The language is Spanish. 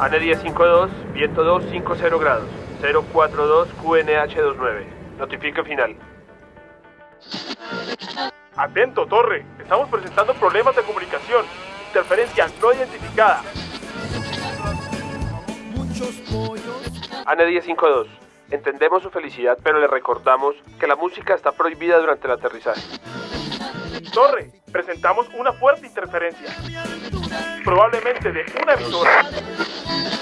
ANE 1052, viento 250 grados, 042 QNH29. Notifique final. Atento, torre. Estamos presentando problemas de comunicación. Interferencia no identificada. ANE 1052. Entendemos su felicidad, pero le recordamos que la música está prohibida durante el aterrizaje. Torre, presentamos una fuerte interferencia. Probablemente de una emisora. muchos.